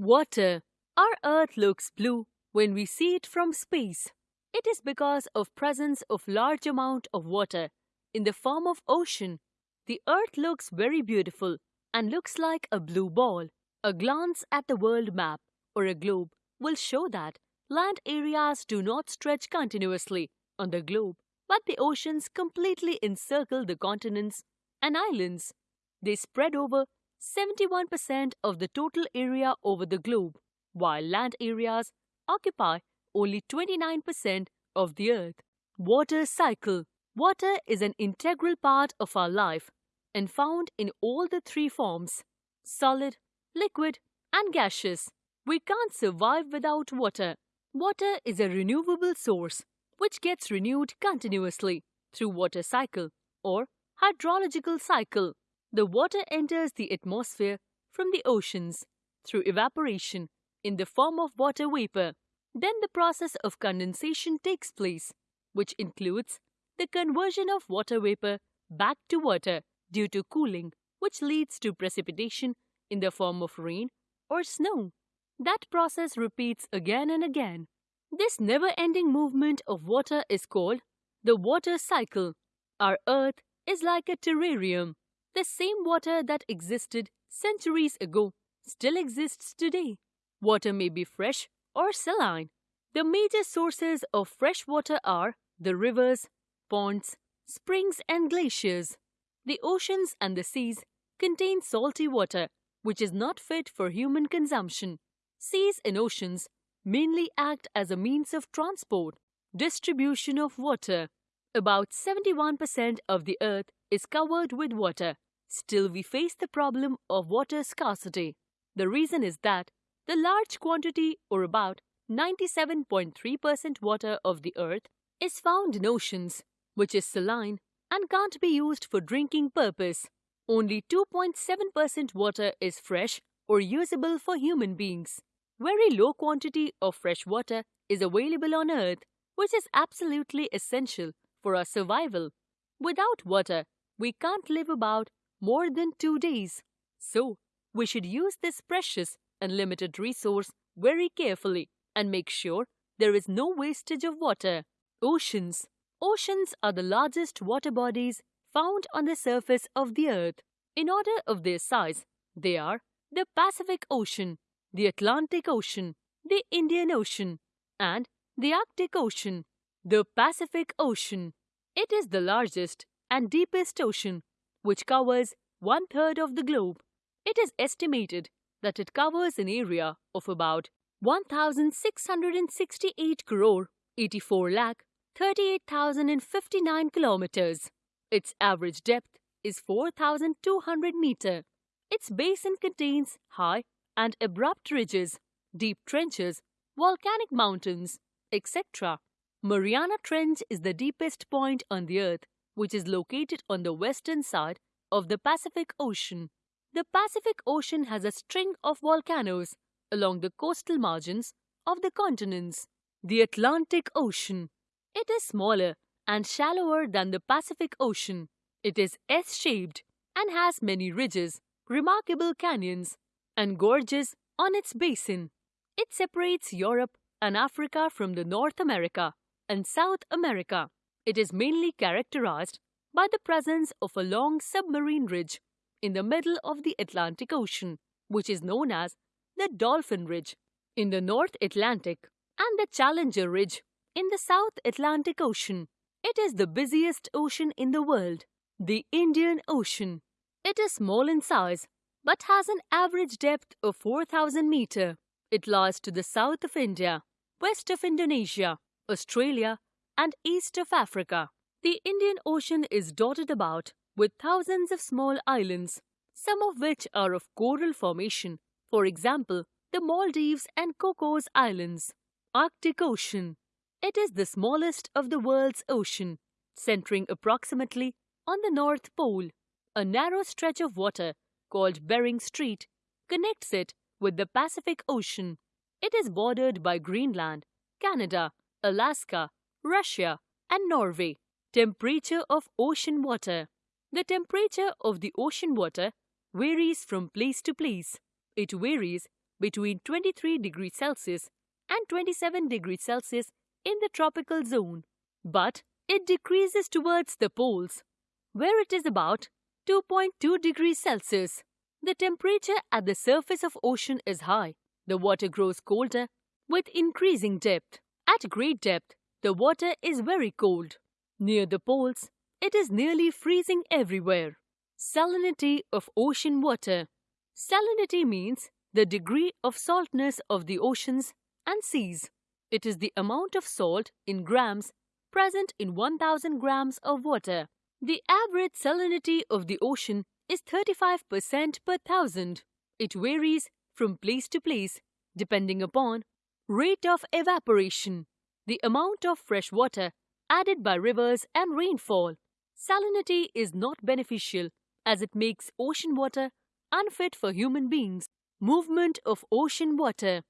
Water. Our Earth looks blue when we see it from space. It is because of presence of large amount of water in the form of ocean. The Earth looks very beautiful and looks like a blue ball. A glance at the world map or a globe will show that land areas do not stretch continuously on the globe, but the oceans completely encircle the continents and islands. They spread over 71% of the total area over the globe, while land areas occupy only 29% of the earth. Water cycle. Water is an integral part of our life and found in all the three forms solid, liquid, and gaseous. We can't survive without water. Water is a renewable source which gets renewed continuously through water cycle or hydrological cycle. The water enters the atmosphere from the oceans through evaporation in the form of water vapor. Then the process of condensation takes place, which includes the conversion of water vapor back to water due to cooling, which leads to precipitation in the form of rain or snow. That process repeats again and again. This never ending movement of water is called the water cycle. Our Earth is like a terrarium the same water that existed centuries ago still exists today. Water may be fresh or saline. The major sources of fresh water are the rivers, ponds, springs, and glaciers. The oceans and the seas contain salty water, which is not fit for human consumption. Seas and oceans mainly act as a means of transport, distribution of water. About 71% of the earth is covered with water. Still, we face the problem of water scarcity. The reason is that the large quantity, or about 97.3% water of the earth, is found in oceans, which is saline and can't be used for drinking purpose. Only 2.7% water is fresh or usable for human beings. Very low quantity of fresh water is available on earth, which is absolutely essential for our survival. Without water, we can't live about more than two days. So, we should use this precious and limited resource very carefully and make sure there is no wastage of water. Oceans. Oceans are the largest water bodies found on the surface of the earth. In order of their size, they are the Pacific Ocean, the Atlantic Ocean, the Indian Ocean, and the Arctic Ocean. The Pacific Ocean. It is the largest and deepest ocean, which covers one third of the globe. It is estimated that it covers an area of about 1,668 crore 84 lakh 38,059 kilometers. Its average depth is 4,200 meter. Its basin contains high and abrupt ridges, deep trenches, volcanic mountains, etc. Mariana Trench is the deepest point on the earth, which is located on the western side of the Pacific Ocean. The Pacific Ocean has a string of volcanoes along the coastal margins of the continents. The Atlantic Ocean. It is smaller and shallower than the Pacific Ocean. It is S-shaped and has many ridges, remarkable canyons, and gorges on its basin. It separates Europe and Africa from the North America and South America. It is mainly characterized by the presence of a long submarine ridge in the middle of the Atlantic Ocean, which is known as the Dolphin Ridge in the North Atlantic and the Challenger Ridge in the South Atlantic Ocean. It is the busiest ocean in the world, the Indian Ocean. It is small in size but has an average depth of 4,000 meter. It lies to the south of India, west of Indonesia, Australia, and east of Africa. The Indian Ocean is dotted about with thousands of small islands, some of which are of coral formation, for example, the Maldives and Cocos Islands. Arctic Ocean. It is the smallest of the world's ocean, centering approximately on the North Pole. A narrow stretch of water, called Bering Strait, connects it with the Pacific Ocean. It is bordered by Greenland, Canada, Alaska, Russia, and Norway. Temperature of ocean water. The temperature of the ocean water varies from place to place. It varies between 23 degrees Celsius and 27 degrees Celsius in the tropical zone, but it decreases towards the poles, where it is about 2.2 degrees Celsius. The temperature at the surface of ocean is high. The water grows colder with increasing depth. At great depth, the water is very cold. Near the poles, it is nearly freezing everywhere. Salinity of ocean water. Salinity means the degree of saltness of the oceans and seas. It is the amount of salt in grams present in 1000 grams of water. The average salinity of the ocean is 35% per thousand. It varies from place to place depending upon rate of evaporation, the amount of fresh water added by rivers and rainfall. Salinity is not beneficial as it makes ocean water unfit for human beings. Movement of ocean water.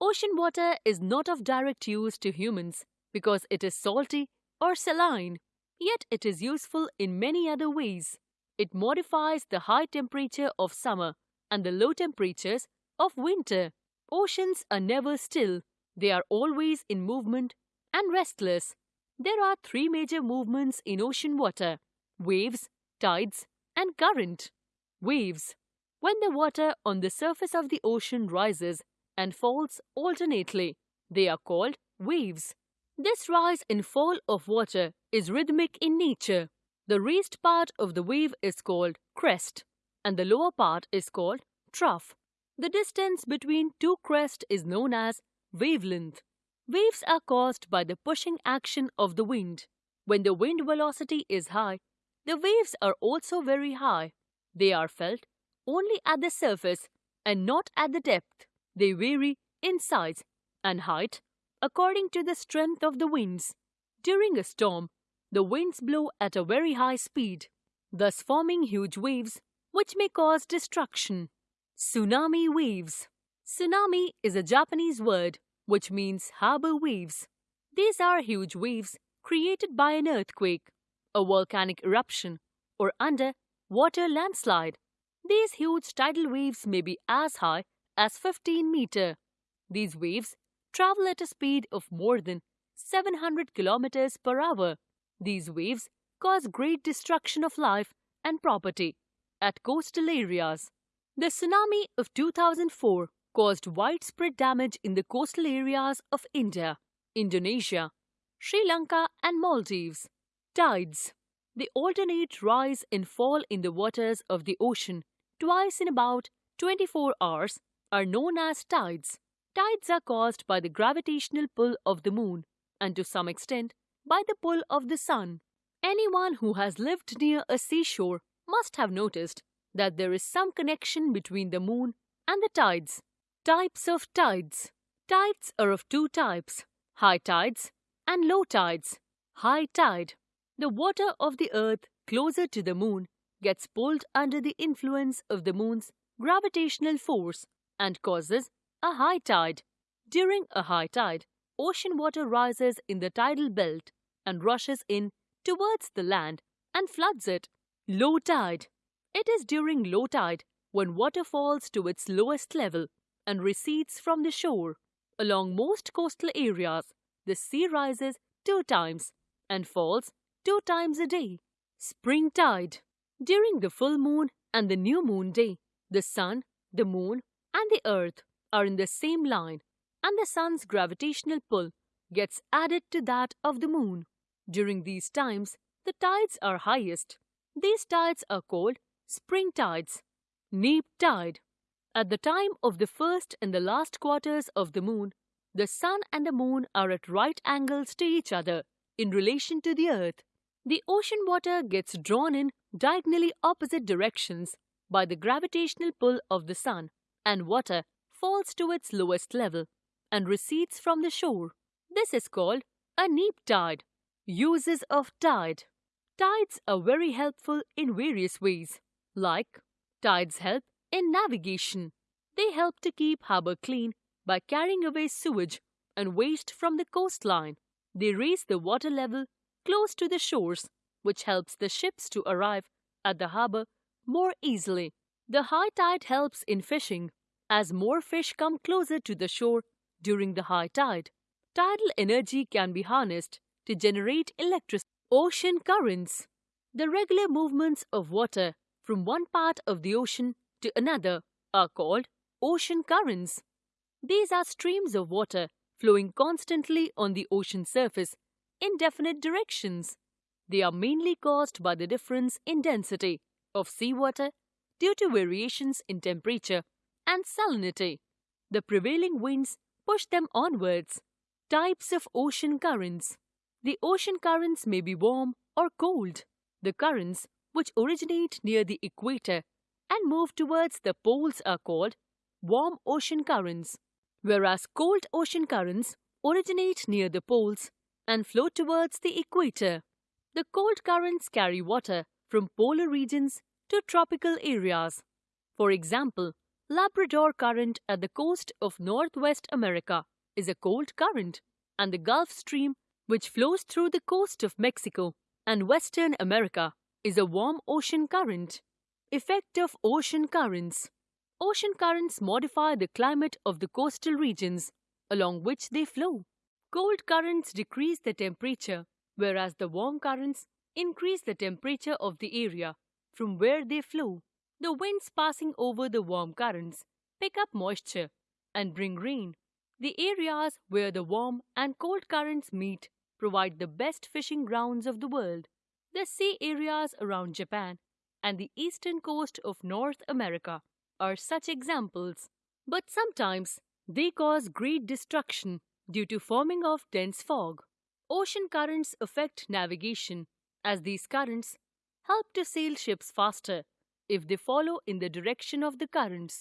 Ocean water is not of direct use to humans because it is salty or saline, yet it is useful in many other ways. It modifies the high temperature of summer and the low temperatures of winter. Oceans are never still, they are always in movement and restless. There are three major movements in ocean water waves, tides, and current. Waves. When the water on the surface of the ocean rises and falls alternately, they are called waves. This rise and fall of water is rhythmic in nature. The raised part of the wave is called crest, and the lower part is called trough. The distance between two crests is known as wavelength. Waves are caused by the pushing action of the wind. When the wind velocity is high, the waves are also very high. They are felt only at the surface and not at the depth. They vary in size and height according to the strength of the winds. During a storm, the winds blow at a very high speed, thus forming huge waves which may cause destruction. Tsunami waves. Tsunami is a Japanese word which means harbor waves. These are huge waves created by an earthquake, a volcanic eruption, or under water landslide. These huge tidal waves may be as high as 15 meter. These waves travel at a speed of more than 700 kilometers per hour. These waves cause great destruction of life and property at coastal areas. The tsunami of 2004 caused widespread damage in the coastal areas of India, Indonesia, Sri Lanka and Maldives. Tides. The alternate rise and fall in the waters of the ocean twice in about 24 hours are known as tides. Tides are caused by the gravitational pull of the moon and to some extent by the pull of the sun. Anyone who has lived near a seashore must have noticed that there is some connection between the moon and the tides. Types of tides. Tides are of two types, high tides and low tides. High tide. The water of the earth closer to the moon gets pulled under the influence of the moon's gravitational force and causes a high tide. During a high tide, ocean water rises in the tidal belt and rushes in towards the land and floods it. Low tide. It is during low tide when water falls to its lowest level and recedes from the shore. Along most coastal areas, the sea rises two times and falls two times a day. Spring tide. During the full moon and the new moon day, the sun, the moon, and the earth are in the same line, and the sun's gravitational pull gets added to that of the moon. During these times, the tides are highest. These tides are called spring tides. Neap tide. At the time of the first and the last quarters of the moon, the sun and the moon are at right angles to each other in relation to the earth. The ocean water gets drawn in diagonally opposite directions by the gravitational pull of the sun, and water falls to its lowest level and recedes from the shore. This is called a neap tide. Uses of tide. Tides are very helpful in various ways, like tides help in navigation. They help to keep harbor clean by carrying away sewage and waste from the coastline. They raise the water level close to the shores, which helps the ships to arrive at the harbor more easily. The high tide helps in fishing. as more fish come closer to the shore during the high tide. Tidal energy can be harnessed to generate electricity. Ocean currents. The regular movements of water from one part of the ocean to another are called ocean currents. These are streams of water flowing constantly on the ocean surface in definite directions. They are mainly caused by the difference in density of seawater due to variations in temperature and salinity. The prevailing winds push them onwards. Types of ocean currents. The ocean currents may be warm or cold. The currents which originate near the equator and move towards the poles are called warm ocean currents, whereas cold ocean currents originate near the poles and flow towards the equator. The cold currents carry water from polar regions to tropical areas. For example, Labrador Current at the coast of Northwest America is a cold current, and the Gulf Stream, which flows through the coast of Mexico and Western America, is a warm ocean current. Effect of ocean currents Ocean currents modify the climate of the coastal regions along which they flow. Cold currents decrease the temperature, whereas the warm currents increase the temperature of the area from where they flow. The winds passing over the warm currents pick up moisture and bring rain. The areas where the warm and cold currents meet provide the best fishing grounds of the world. The sea areas around Japan and the eastern coast of North America are such examples. But sometimes they cause great destruction due to forming of dense fog. Ocean currents affect navigation as these currents help to sail ships faster if they follow in the direction of the currents.